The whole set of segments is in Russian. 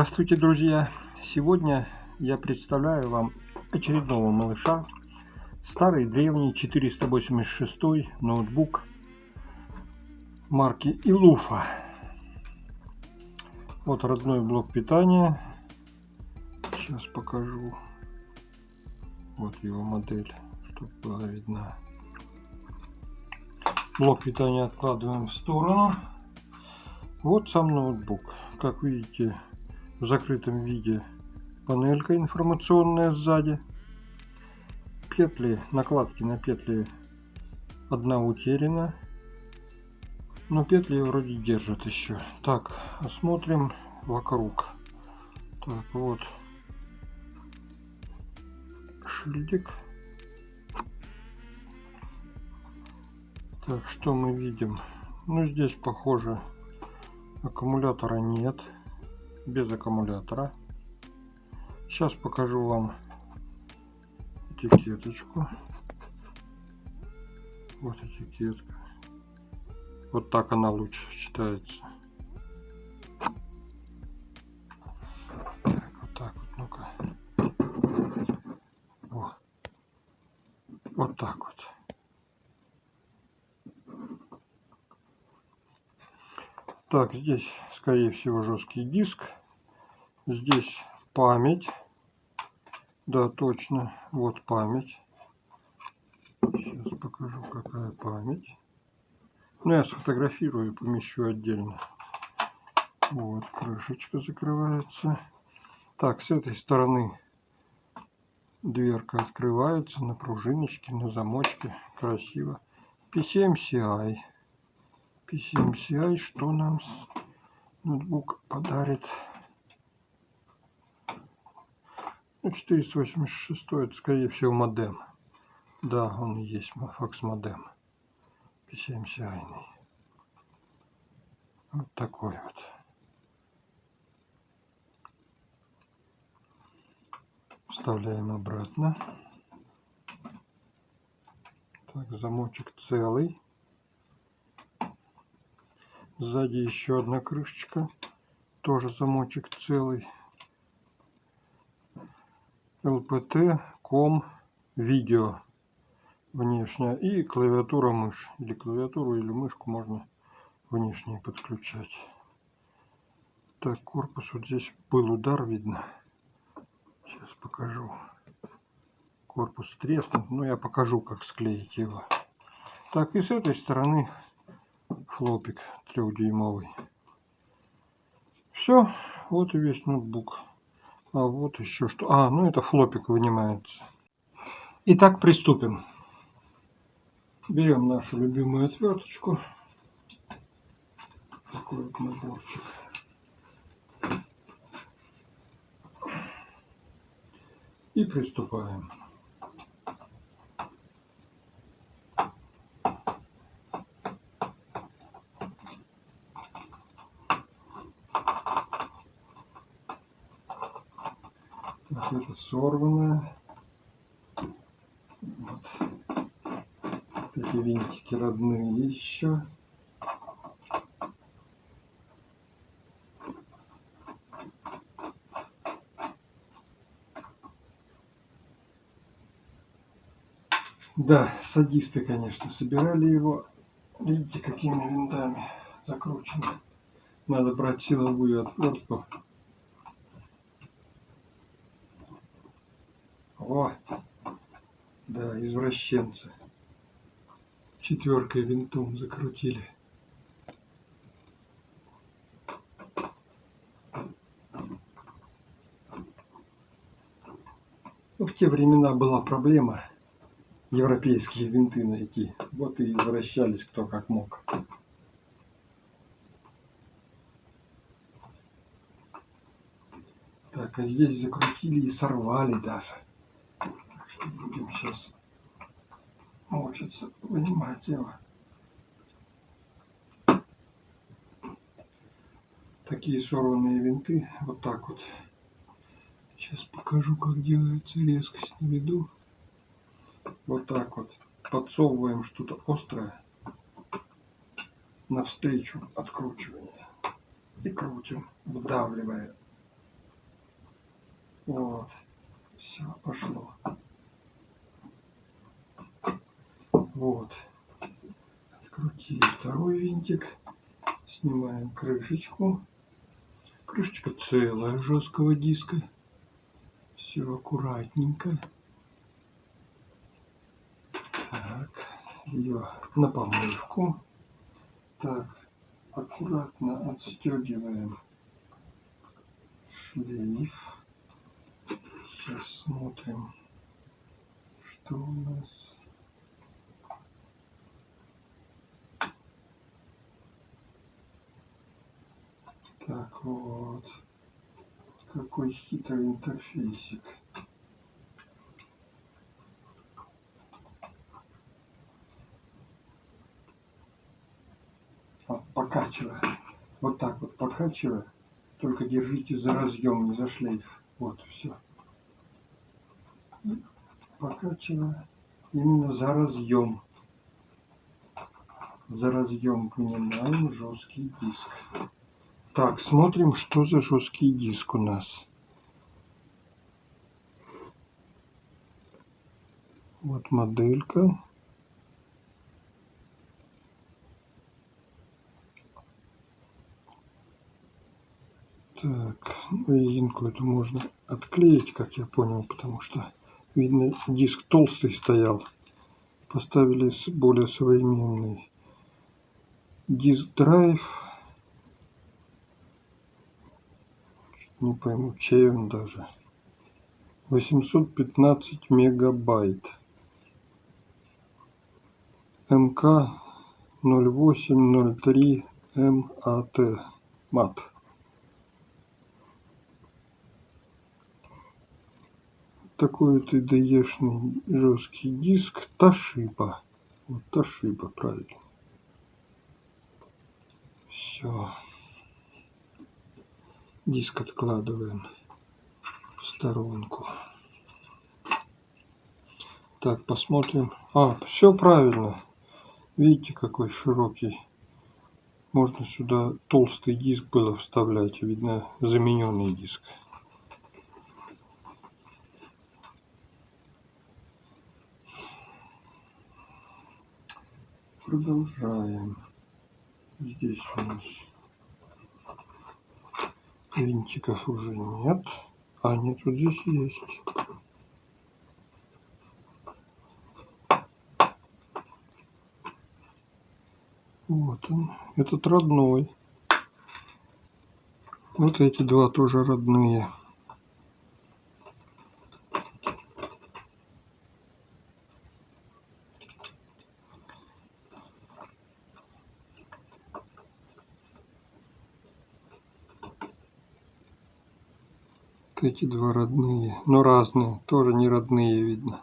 Здравствуйте, друзья! Сегодня я представляю вам очередного малыша. Старый древний 486 ноутбук марки Илуфа. Вот родной блок питания. Сейчас покажу. Вот его модель, чтобы была видна. Блок питания откладываем в сторону. Вот сам ноутбук. Как видите, в закрытом виде панелька информационная сзади. Петли, накладки на петли одна утеряна. Но петли вроде держат еще. Так, осмотрим вокруг. Так, вот шильдик. Так, что мы видим? Ну, здесь похоже аккумулятора нет без аккумулятора. Сейчас покажу вам этикеточку. Вот этикетка. Вот так она лучше читается. Так, вот так вот, ну-ка. Вот. так вот. Так, здесь, скорее всего, жесткий диск. Здесь память. Да, точно. Вот память. Сейчас покажу, какая память. Ну, я сфотографирую, помещу отдельно. Вот, крышечка закрывается. Так, с этой стороны дверка открывается на пружиночке, на замочке. Красиво. PCMCI. PCMCI, что нам ноутбук подарит. Ну, 486 это скорее всего модем. Да, он и есть факс модем. PCMCI. Вот такой вот. Вставляем обратно. Так, замочек целый. Сзади еще одна крышечка. Тоже замочек целый. LPT, ком, видео внешняя и клавиатура мышь. Или клавиатуру, или мышку можно внешне подключать. Так, корпус вот здесь был удар, видно. Сейчас покажу. Корпус треснут, но я покажу, как склеить его. Так, и с этой стороны флопик трехдюймовый. Все, вот и весь ноутбук. А вот еще что. А, ну это флопик вынимается. Итак, приступим. Берем нашу любимую отверточку. Такой вот наборчик. И приступаем. Сорванное. Вот. Эти винтики родные еще. Да, садисты, конечно, собирали его. Видите, какими винтами закручены. Надо брать силовую отвертку О, да, извращенцы. Четверкой винтом закрутили. Ну, в те времена была проблема европейские винты найти. Вот и извращались кто как мог. Так, а здесь закрутили и сорвали даже будем сейчас мучиться, вынимать его. Такие сорванные винты, вот так вот. Сейчас покажу, как делается резкость на виду. Вот так вот. Подсовываем что-то острое навстречу откручивания. И крутим, вдавливая Вот. Все, пошло. Вот. Открутили второй винтик. Снимаем крышечку. Крышечка целая жесткого диска. Все аккуратненько. Так, ее на помывку. Так, аккуратно отстегиваем шлейф. Сейчас смотрим, что у нас. Так вот, какой хитрый интерфейсик. Вот, покачивая. Вот так вот покачивая. Только держите за разъем, не за шлейф. Вот, все. Покачивая. Именно за разъем. За разъем понимаем жесткий диск. Так, смотрим, что за жесткий диск у нас. Вот моделька. Так, резинку эту можно отклеить, как я понял, потому что, видно, диск толстый стоял. Поставили более современный диск не пойму, чей он даже. 815 мегабайт. МК 0803 МАТ. МАТ. Такой вот IDE-шный жесткий диск Toshiba. Вот Toshiba, правильно. Все. Диск откладываем в сторонку. Так, посмотрим. А, все правильно. Видите, какой широкий. Можно сюда толстый диск было вставлять. Видно, замененный диск. Продолжаем. Здесь у нас винтиков уже нет. А, нет, вот здесь есть. Вот он. Этот родной. Вот эти два тоже родные. Эти два родные, но разные, тоже не родные видно.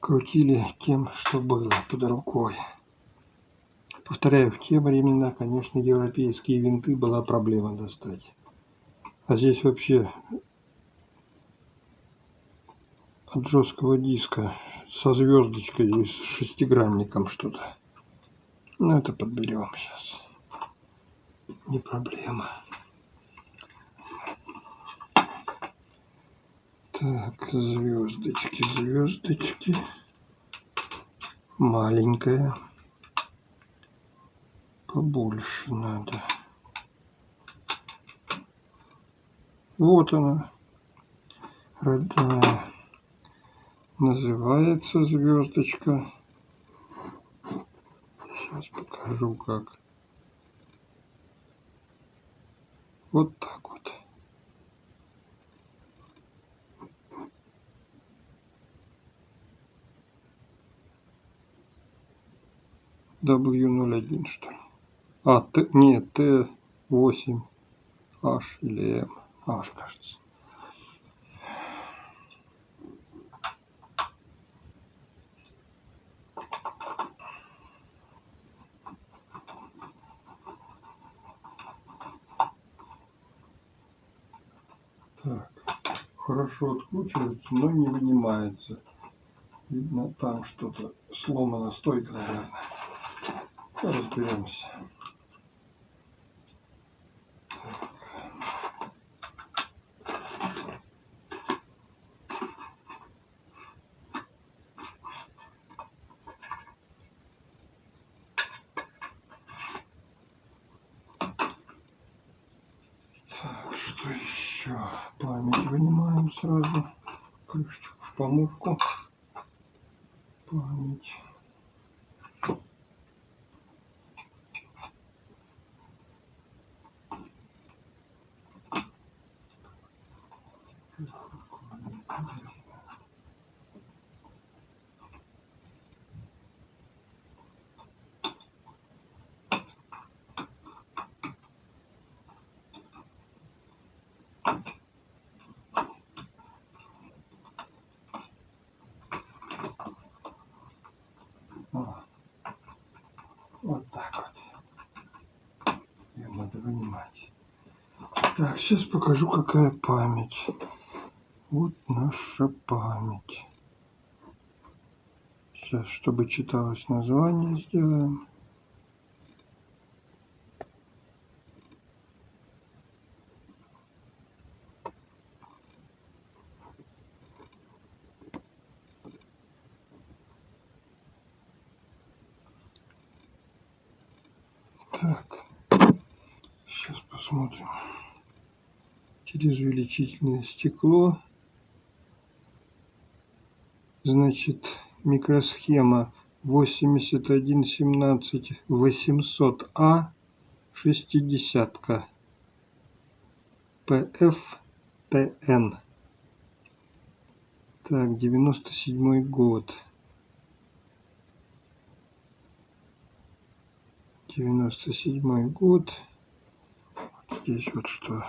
Крутили тем, что было под рукой. Повторяю, в те времена, конечно, европейские винты была проблема достать. А здесь вообще от жесткого диска со звездочкой и с шестигранником что-то. Ну, это подберем сейчас. Не проблема. Так, звездочки, звездочки. Маленькая. Побольше надо. Вот она. Родная. Называется звездочка. Сейчас покажу как. Вот так вот. W01 что ли. А, Т, нет, Т8, H или М. H, кажется. Так, хорошо откручивается, но не вынимается. Видно, там что-то сломано, стойка, наверное. Разберемся. Что еще? Память вынимаем сразу. Крышечку в помывку. Память. Вот так вот. Ее надо вынимать. Так, сейчас покажу, какая память. Вот наша память. Сейчас, чтобы читалось название, сделаем. Так, сейчас посмотрим. Через увеличительное стекло. Значит, микросхема 8117 800А 60 ПФТН. Так, 97 год. девяносто седьмой год. Вот здесь вот что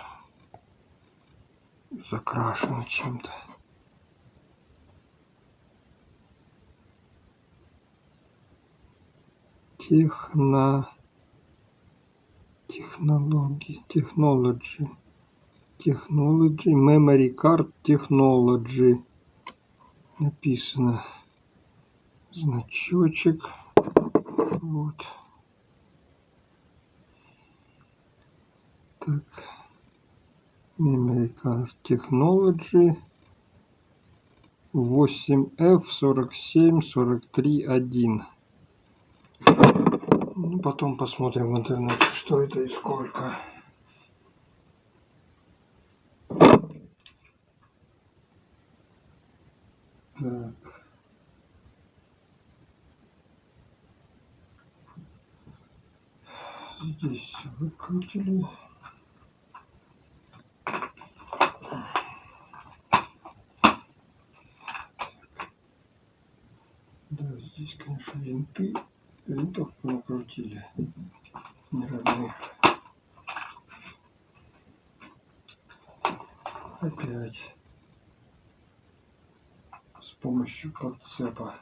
закрашено чем-то. Техно... Технологии, технологии, технологии, memory card technology. Написано значочек. Вот. Так card technology 8f 47 43 1 ну, потом посмотрим в интернете что это и сколько. Так. Здесь выкрутили Да, здесь, конечно, винты, винтов накрутили не родных. Опять с помощью подцепа.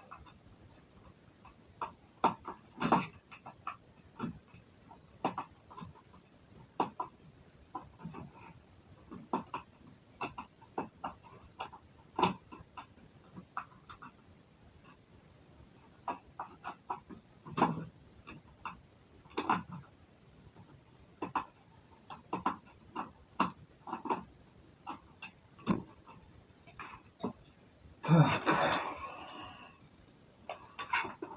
Так.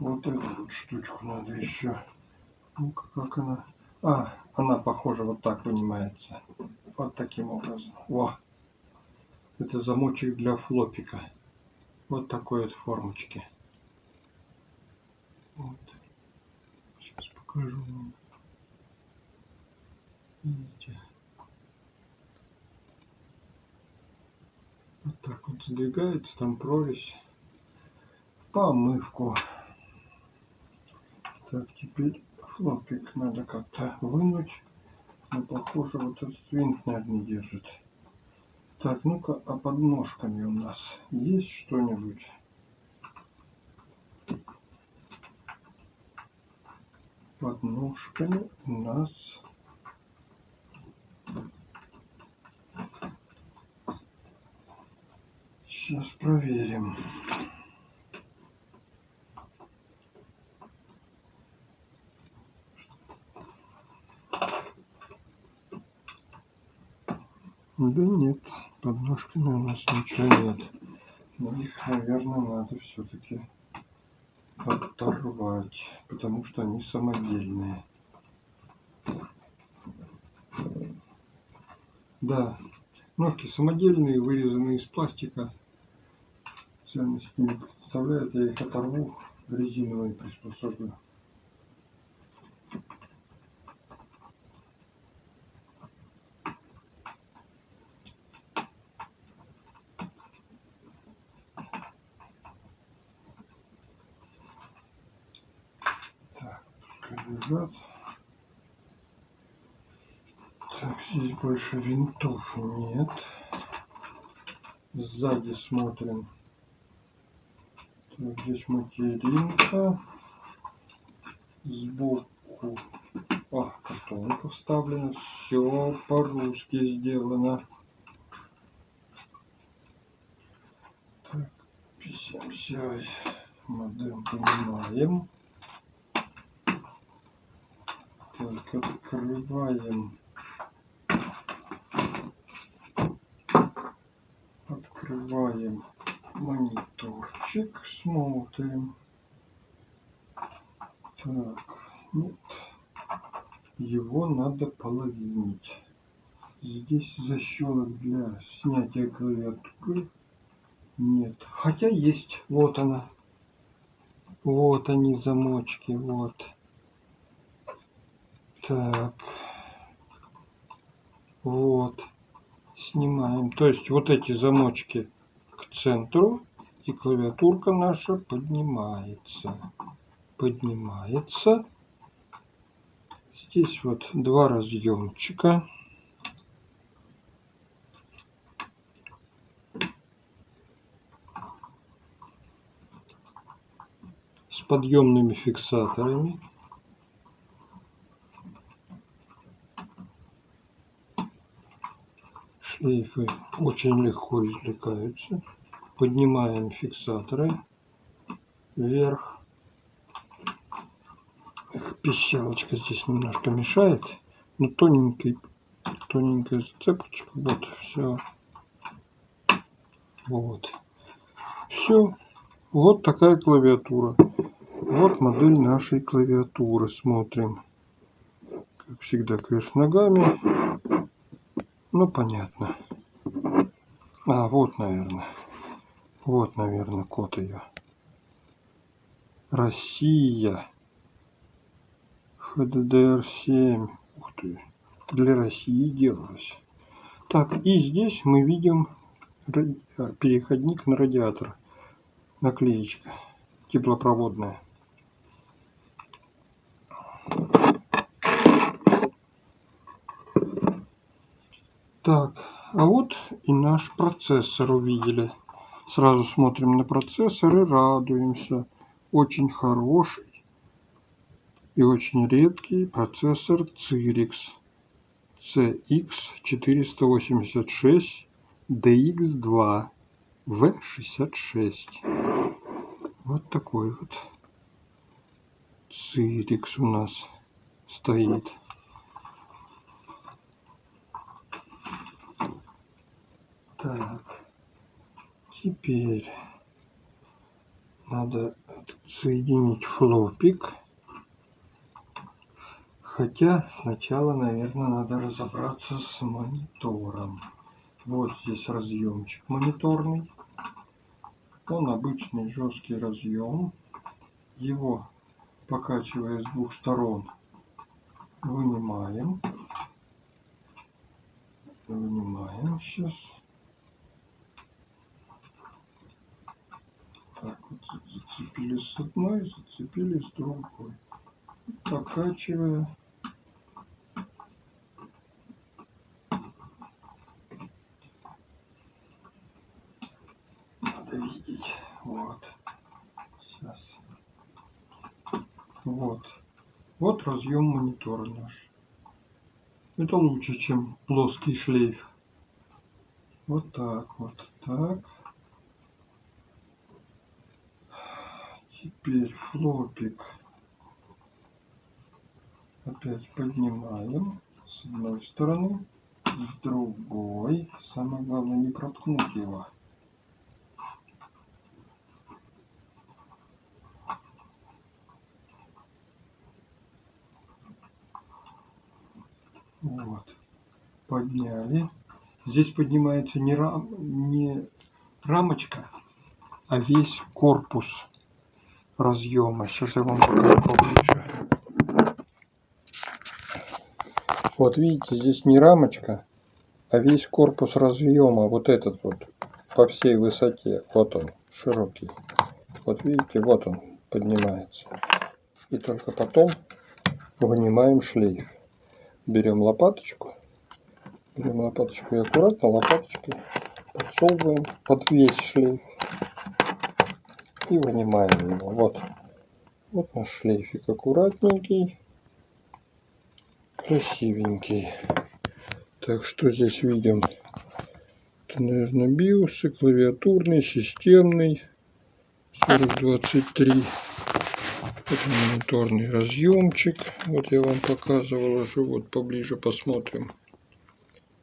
Вот эту вот штучку надо еще. Ну-ка, как она? А, она похоже вот так вынимается. Вот таким образом. Во! Это замочек для флопика. Вот такой вот формочки. Вот. Сейчас покажу вам. Видите? Вот так вот сдвигается, там прорезь. Помывку. Так, теперь флопик надо как-то вынуть. Но похоже, вот этот винт, наверное, держит. Так, ну-ка, а под ножками у нас есть что-нибудь? Под ножками у нас Сейчас проверим. Да нет, под ножками у нас ничего нет. Но их, наверное, надо все-таки оторвать, потому что они самодельные. Да, ножки самодельные, вырезанные из пластика. Ценности не представляют, я их оторву, резиновые приспособлю. Так, лежат. Так, здесь больше винтов нет. Сзади смотрим. Так, здесь материнка. Сбоку а, картонка вставлена. Все по-русски сделано. Так, PCMCI модем понимаем. Так, открываем Открываем мониторчик, смотрим. Так, нет. Его надо половинить. Здесь защелок для снятия клавиатуры нет. Хотя есть. Вот она. Вот они замочки. Вот. Так. Вот снимаем. То есть вот эти замочки к центру и клавиатурка наша поднимается. Поднимается. Здесь вот два разъемчика. с подъемными фиксаторами. Шлейфы очень легко извлекаются. Поднимаем фиксаторы вверх. Пищалочка здесь немножко мешает, но тоненький, тоненькая зацепочка. Вот, все. Вот. Все. Вот такая клавиатура. Вот модель нашей клавиатуры. Смотрим. Как всегда, конечно, ногами. Ну, понятно. А, вот, наверное. Вот, наверное, код ее. Россия. ХДДР-7. Ух ты. Для России делалось. Так, и здесь мы видим а, переходник на радиатор. Наклеечка теплопроводная. Так, а вот и наш процессор увидели. Сразу смотрим на процессор и радуемся. Очень хороший и очень редкий процессор Cyrix CX486 DX2 V66. Вот такой вот Cyrix у нас стоит. Так, теперь надо соединить флопик. Хотя сначала, наверное, надо разобраться с монитором. Вот здесь разъемчик мониторный. Он обычный жесткий разъем. Его, покачивая с двух сторон, вынимаем. Вынимаем сейчас. так вот зацепили с одной, зацепили с другой. Покачивая. Надо видеть. Вот. Сейчас. Вот. Вот разъем монитора наш. Это лучше, чем плоский шлейф. Вот так, вот так. Теперь флопик опять поднимаем с одной стороны, с другой. Самое главное не проткнуть его. Вот. Подняли. Здесь поднимается не, рам, не рамочка, а весь корпус разъема. Сейчас я вам покажу поближе. Вот видите, здесь не рамочка, а весь корпус разъема, вот этот вот, по всей высоте. Вот он, широкий. Вот видите, вот он поднимается. И только потом вынимаем шлейф. Берем лопаточку. Берем лопаточку и аккуратно лопаточкой подсовываем под весь шлейф. И вынимаем его. Вот. Вот наш шлейфик аккуратненький. Красивенький. Так, что здесь видим? Это, наверное, биосы, клавиатурный, системный. 4023. Это мониторный разъемчик. Вот я вам показывал уже. Вот поближе посмотрим.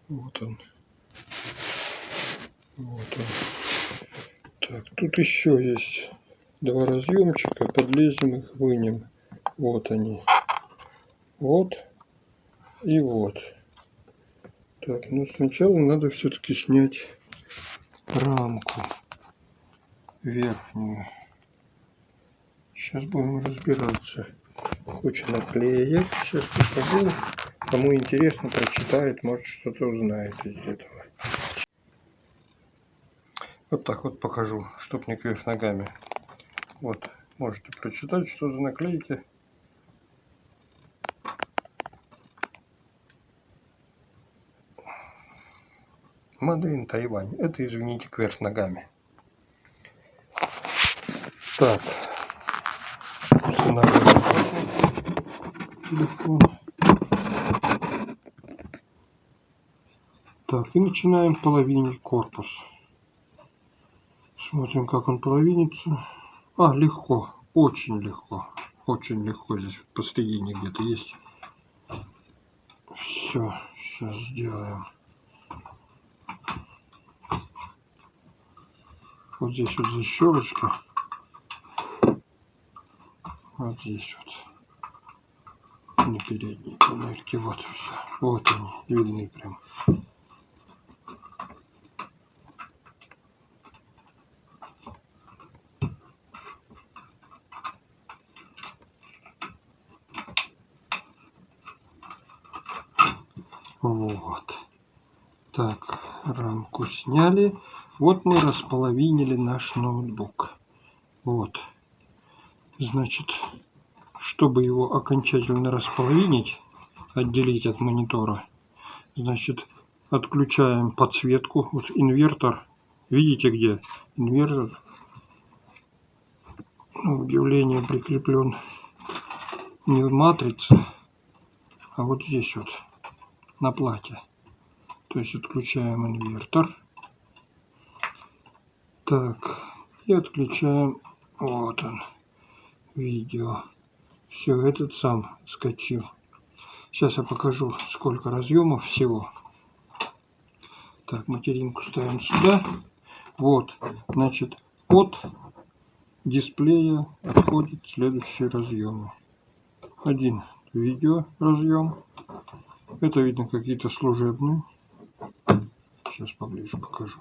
Вот он. Вот он. Так, тут еще есть два разъемчика. Подлезем их, вынем. Вот они. Вот и вот. Так, ну сначала надо все-таки снять рамку верхнюю. Сейчас будем разбираться. Куча наклеек. Сейчас покажу. Кому интересно, прочитает, может что-то узнает из этого. Вот так вот покажу, чтоб не кверх ногами. Вот, можете прочитать, что за наклейки. Мадейн Тайвань. Это, извините, кверх ногами. Так. Телефон. Так, и начинаем половинить корпус. Смотрим, как он половинится. А, легко. Очень легко. Очень легко. Здесь посредине где-то есть. Все, сейчас сделаем. Вот здесь вот защелочка вот здесь вот на передней панельке вот все вот они видны прям вот так рамку сняли вот мы располовинили наш ноутбук вот Значит, чтобы его окончательно располовинить, отделить от монитора, значит, отключаем подсветку. Вот инвертор, видите где? Инвертор, ну, удивление, прикреплен не в матрице, а вот здесь вот, на плате. То есть отключаем инвертор. Так, и отключаем, вот он видео. Все, этот сам скачил. Сейчас я покажу, сколько разъемов всего. Так, материнку ставим сюда. Вот, значит, от дисплея отходит следующие разъемы. Один видео разъем. Это видно какие-то служебные. Сейчас поближе покажу.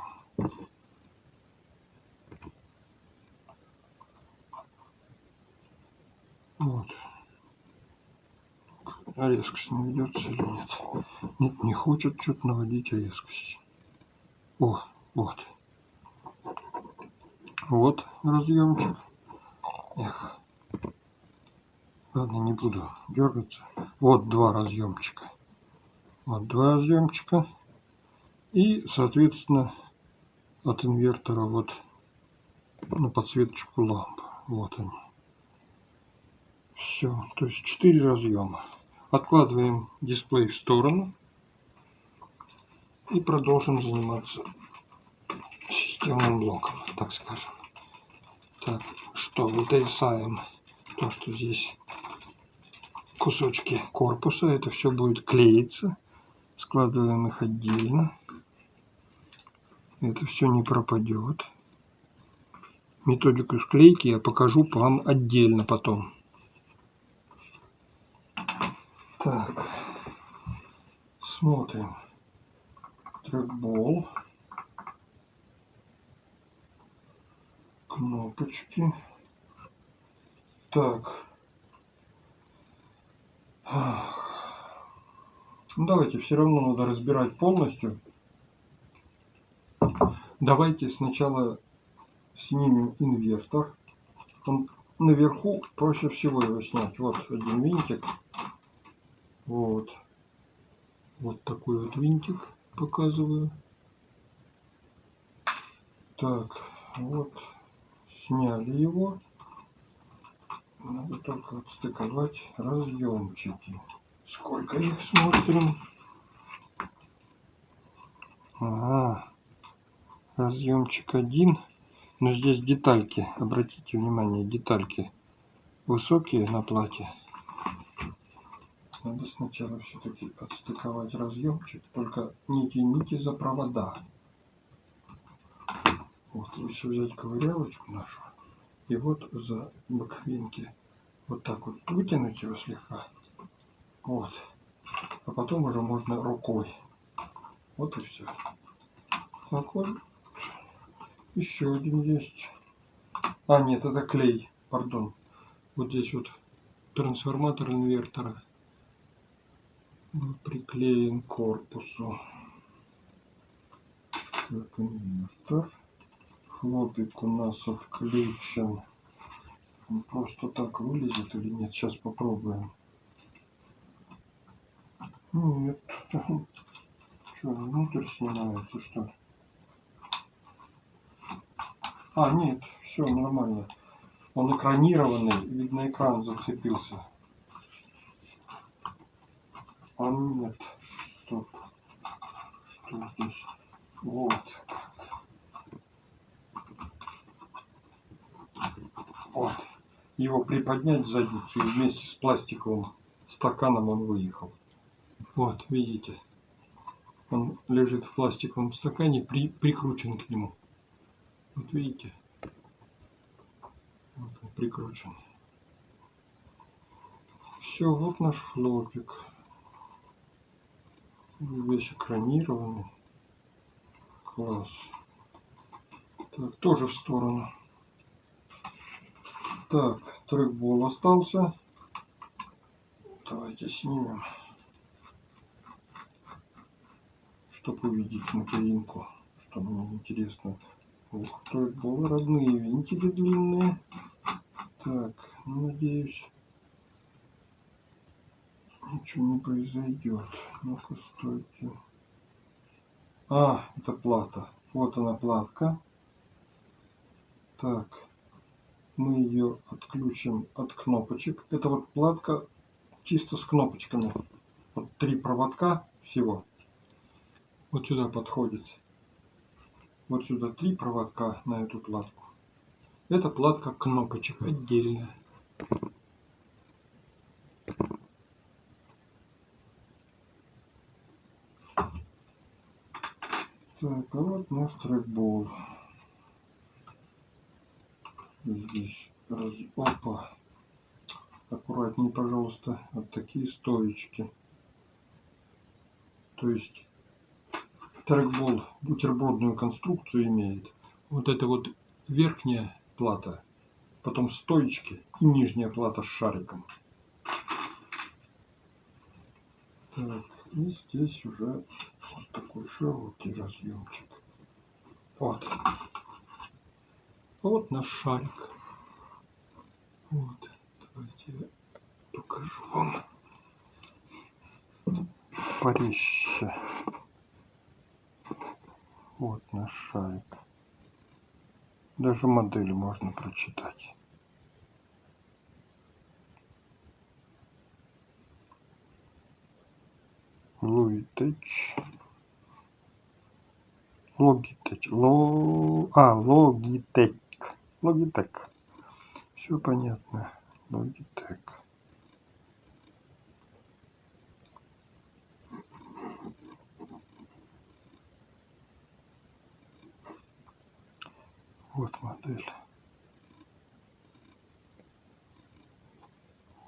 Вот. А резкость не ведется или нет? Нет, не хочет что-то наводить резкость. О, вот. Вот разъемчик. Эх. Ладно, не буду дергаться. Вот два разъемчика. Вот два разъемчика. И, соответственно, от инвертора вот на подсветочку ламп. Вот они. Все, то есть 4 разъема. Откладываем дисплей в сторону и продолжим заниматься системным блоком, так скажем. Так, что вытрясаем то, что здесь кусочки корпуса, это все будет клеиться. Складываем их отдельно. Это все не пропадет. Методику склейки я покажу вам отдельно потом. Так, смотрим. трекбол. Кнопочки. Так. Ну, давайте, все равно надо разбирать полностью. Давайте сначала снимем инвертор. Он наверху проще всего его снять. Вот один винтик. Вот. Вот такой вот винтик показываю. Так, вот. Сняли его. Надо только отстыковать разъемчики. Сколько их смотрим? Ага. Разъемчик один. Но здесь детальки. Обратите внимание, детальки высокие на плате. Надо сначала все-таки отстыковать разъемчик. Только не тяните за провода. Вот лучше взять ковырялочку нашу. И вот за боковинки вот так вот вытянуть его слегка. Вот. А потом уже можно рукой. Вот и все. Так вот. Еще один есть. А, нет, это клей. Пардон. Вот здесь вот трансформатор инвертора приклеен к корпусу. Так, инвертор. Хлопик у нас отключен. Он просто так вылезет или нет? Сейчас попробуем. Нет. Что, внутрь снимается, что? А, нет, все нормально. Он экранированный, видно экран зацепился. А нет, стоп. Что здесь? Вот. Вот. Его приподнять задницу и вместе с пластиковым стаканом он выехал. Вот, видите. Он лежит в пластиковом стакане, при, прикручен к нему. Вот видите. Вот он прикручен. Все, вот наш хлопик. Весь экранированный. Класс. Так, тоже в сторону. Так, трекбол остался. Давайте снимем, чтобы увидеть материнку, что мне интересно. Ух, трекбол, родные винтики длинные. Так, надеюсь, ничего не произойдет. Ну-ка, стойте. А, это плата. Вот она платка. Так мы ее отключим от кнопочек. Это вот платка чисто с кнопочками. Вот три проводка всего. Вот сюда подходит. Вот сюда три проводка на эту платку. Это платка кнопочек отдельная. Так, а вот наш трекбол здесь раз... опа. Аккуратнее пожалуйста вот такие стоечки. То есть трекбол бутербродную конструкцию имеет. Вот это вот верхняя плата потом стоечки и нижняя плата с шариком. Так, и здесь уже такой широкий разъемчик вот вот наш шарик. Вот, давайте я покажу вам порезче. Вот наш шарик. Даже модель можно прочитать. Луитеч. Логитеч. Ло... А, Логитеч. Logitech. Все понятно. Logitech. Вот модель.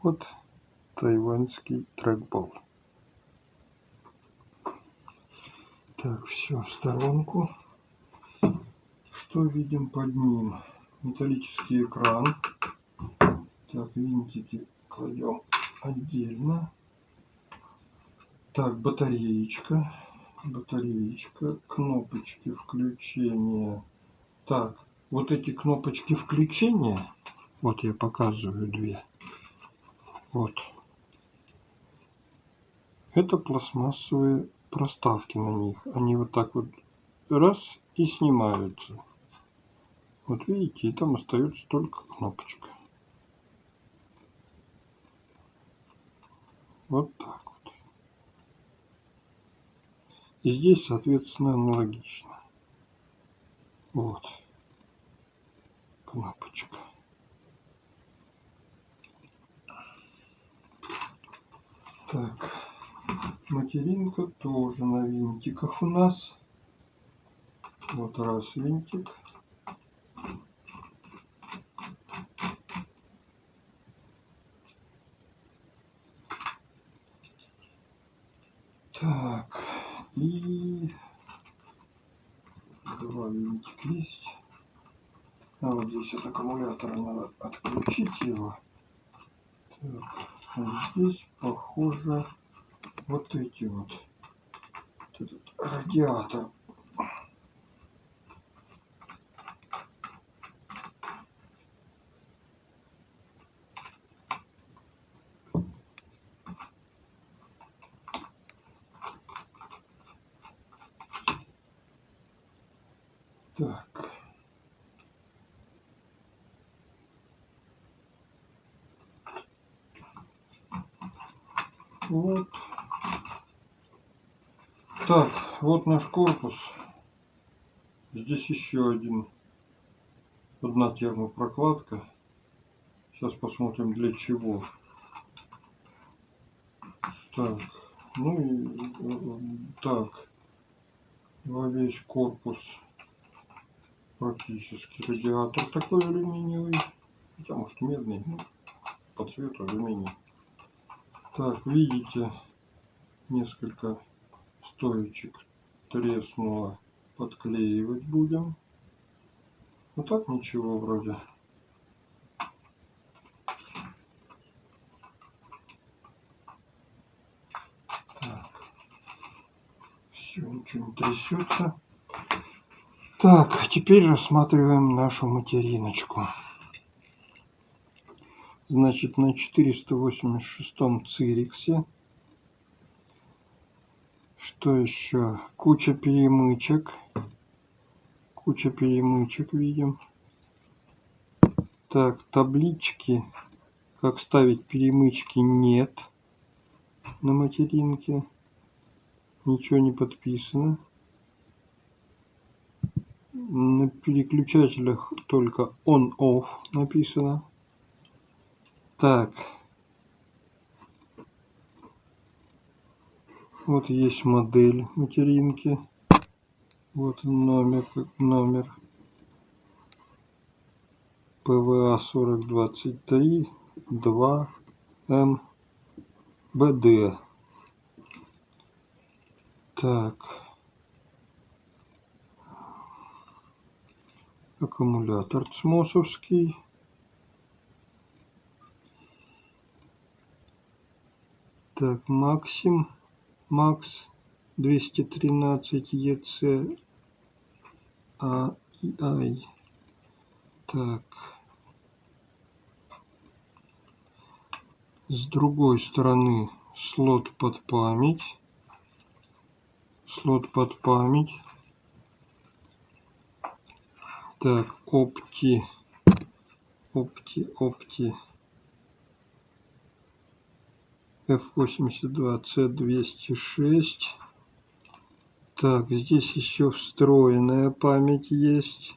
Вот тайваньский трекбол. Так, все в сторонку. Что видим под ним? Металлический экран. Так, винтики кладем отдельно. Так, батареечка. Батареечка. Кнопочки включения. Так, вот эти кнопочки включения. Вот я показываю две. Вот. Это пластмассовые проставки на них. Они вот так вот раз и снимаются. Вот видите, и там остается только кнопочка. Вот так вот. И здесь, соответственно, аналогично. Вот. Кнопочка. Так. Материнка тоже на винтиках у нас. Вот раз винтик. Так, и два винтика есть. А вот здесь от аккумулятора надо отключить его. Так, а здесь похоже вот эти вот. радиатор. Так. Вот. Так, вот наш корпус. Здесь еще один, одна термопрокладка. Сейчас посмотрим для чего. Так, ну и так, во весь корпус практически радиатор такой алюминиевый. Хотя может медный, ну, по цвету алюминий. Так, видите, несколько стоечек треснуло. Подклеивать будем. Ну так ничего вроде. Так. Все, ничего трясется. Так, теперь рассматриваем нашу материночку. Значит, на 486 цириксе что еще? Куча перемычек. Куча перемычек видим. Так, таблички, как ставить перемычки, нет на материнке. Ничего не подписано. На переключателях только on-off написано. Так, Вот есть модель материнки. Вот номер, номер. ПВА 4023 2 М БД. Так. Аккумулятор цмосовский. Так, Максим. Макс 213 ЕЦ а ай. Так. С другой стороны слот под память. Слот под память. Так опти. Опти опти F82C206. Так, здесь еще встроенная память есть.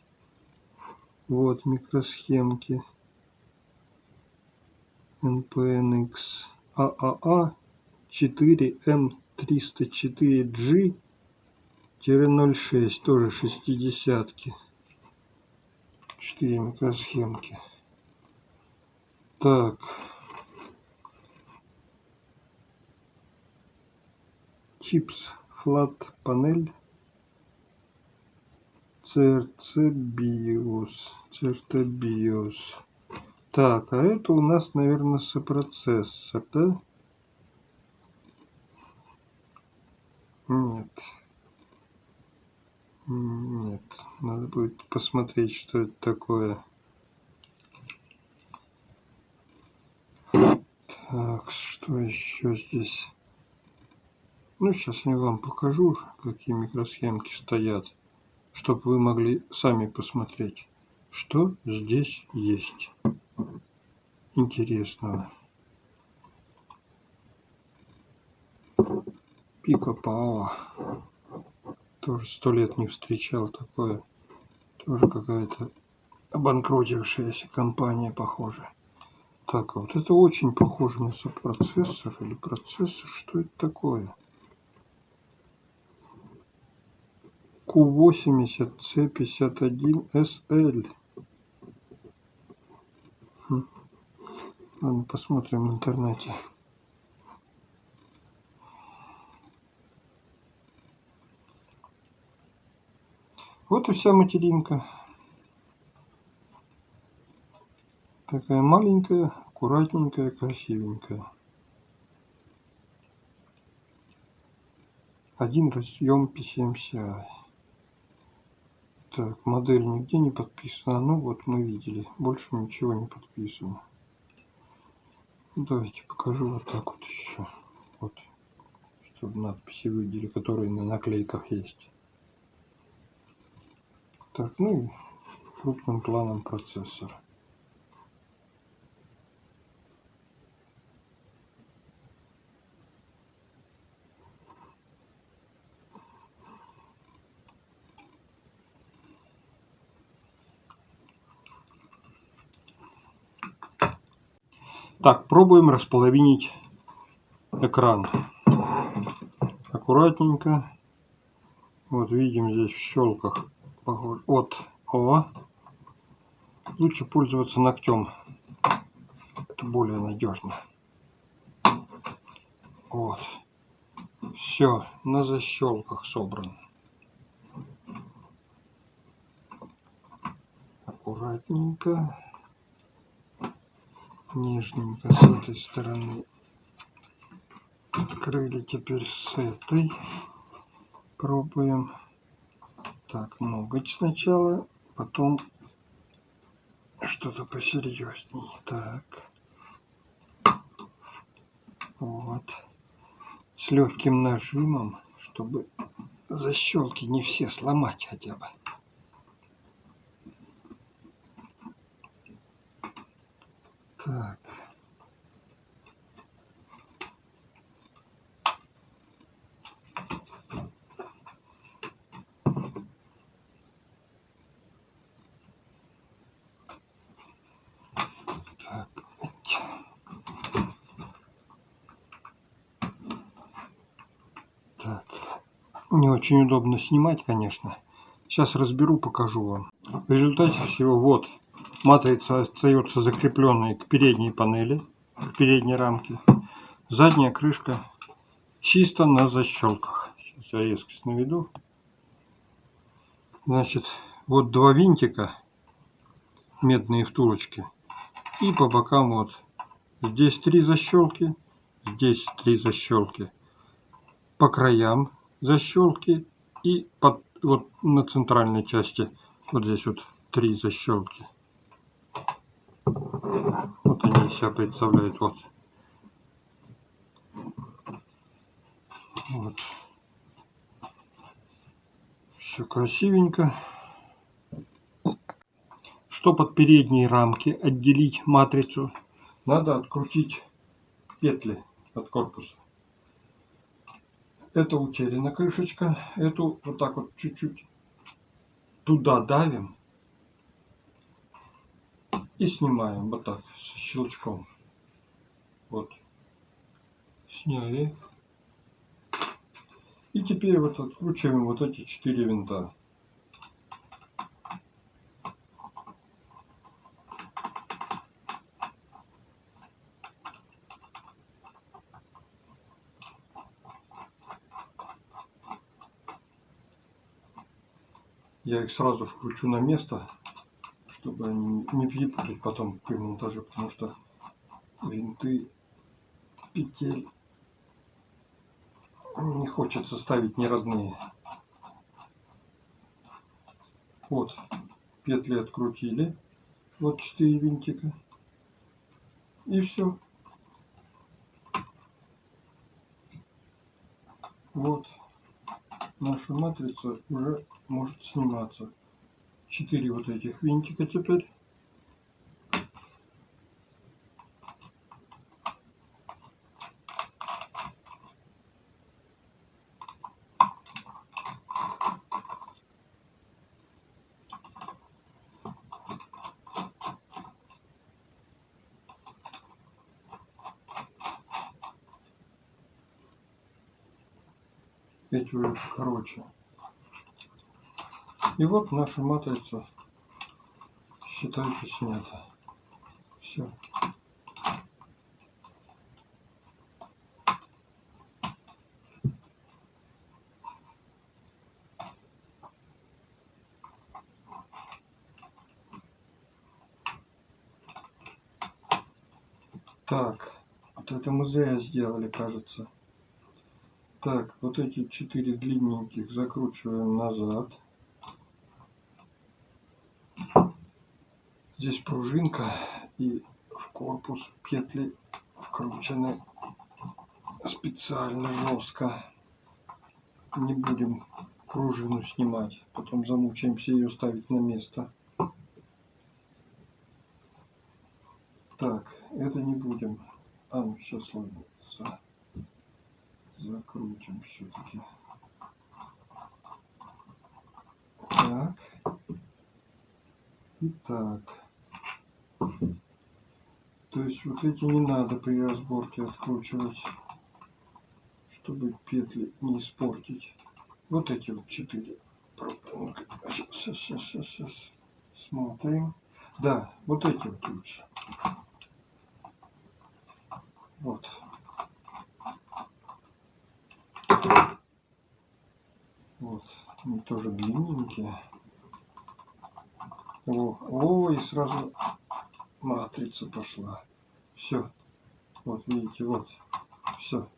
Вот микросхемки. NPNX AAA 4M304G 06 тоже 60 -ки. 4 микросхемки. Так. Чипс флат панель CRC BIOS. CRT BIOS. Так, а это у нас, наверное, сопроцессор, да? Нет. Нет, надо будет посмотреть, что это такое. Так, что еще здесь? Ну, сейчас я вам покажу, какие микросхемки стоят, чтобы вы могли сами посмотреть, что здесь есть интересного. Пика Пао. Тоже сто лет не встречал такое. Тоже какая-то обанкротившаяся компания, похоже. Так, а вот это очень похоже на сопроцессор или процессор. Что это такое? Q80C51SL. Хм. Ладно, посмотрим в интернете. Вот и вся материнка. Такая маленькая, аккуратненькая, красивенькая. Один разъем PCMCI. Так, модель нигде не подписана. Ну вот мы видели. Больше ничего не подписано. Давайте покажу вот так вот еще. Вот. Чтобы надписи видели, которые на наклейках есть. Так, ну крупным планом процессор. Так, пробуем располовинить экран. Аккуратненько. Вот видим здесь в щелках от О. Лучше пользоваться ногтем. Это более надежно. Вот. Все, на защелках собран. Аккуратненько. Нежненько с этой стороны. Открыли теперь с этой. Пробуем. Так, ноготь сначала, потом что-то посерьезней. Так. Вот. С легким нажимом, чтобы защелки не все сломать хотя бы. Так. не очень удобно снимать, конечно. Сейчас разберу, покажу вам. В результате всего вот матрица остается закрепленной к передней панели, к передней рамке. Задняя крышка чисто на защелках. Сейчас я резкость наведу. Значит, вот два винтика, медные втулочки. И по бокам вот. Здесь три защелки, здесь три защелки. По краям защелки и под, вот на центральной части вот здесь вот три защелки. Вот они себя представляют. Вот. Вот. Все красивенько. Чтобы от передней рамки отделить матрицу, надо открутить петли от корпуса. Это утеряна крышечка. Эту вот так вот чуть-чуть туда давим. И снимаем вот так, с щелчком. Вот. Сняли. И теперь вот откручиваем вот эти четыре винта. Я их сразу вкручу на место, чтобы они не перепутать потом при монтаже, потому что винты петель не хочется ставить не родные. Вот, петли открутили. Вот 4 винтика. И все. Вот наша матрица уже может сниматься. Четыре вот этих винтика теперь. уже короче. И вот наша матрица, считайте, снята. Все. Так, вот это мы зря сделали, кажется. Так, вот эти четыре длинненьких закручиваем назад. Здесь пружинка и в корпус петли вкручены специально жестко. Не будем пружину снимать, потом замучаемся ее ставить на место. Так, это не будем. А, ну сейчас ладно закрутим все-таки. Так. Итак. То есть вот эти не надо при разборке откручивать, чтобы петли не испортить. Вот эти вот четыре. Сейчас, сейчас, сейчас, сейчас. Смотрим. Да, вот эти вот лучше. Вот. Вот, они тоже длинненькие. О, о, и сразу матрица пошла. Все. Вот, видите, вот. Все.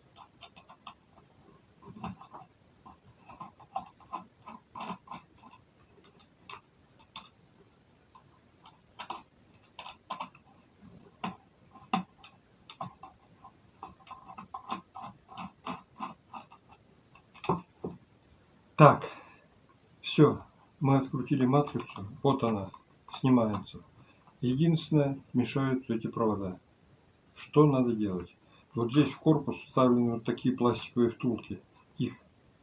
Так, все, мы открутили матрицу, вот она, снимается. Единственное, мешают эти провода. Что надо делать? Вот здесь в корпус вставлены вот такие пластиковые втулки. Их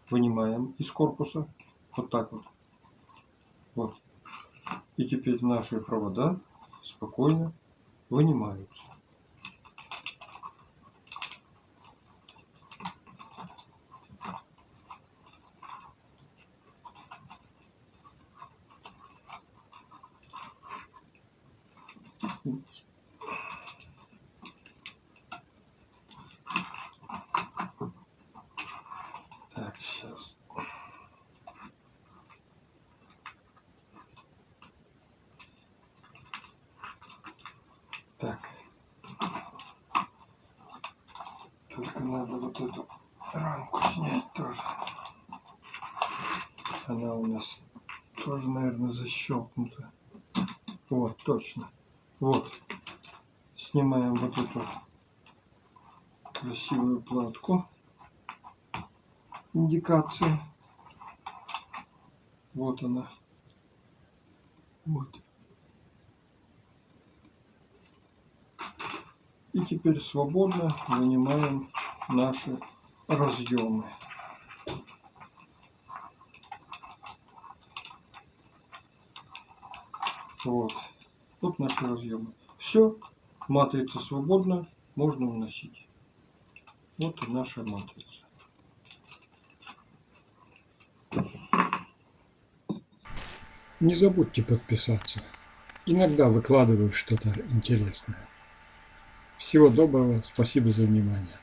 вынимаем из корпуса, вот так вот. Вот. И теперь наши провода спокойно вынимаются. Так, сейчас. Так. Только надо вот эту рамку снять тоже. Она у нас тоже, наверное, защелкнута. Вот, точно. Вот. Снимаем вот эту красивую платку индикации. Вот она. Вот. И теперь свободно вынимаем наши разъемы. Вот. Разъемы. Все, матрица свободна, можно уносить. Вот и наша матрица. Не забудьте подписаться. Иногда выкладываю что-то интересное. Всего доброго, спасибо за внимание.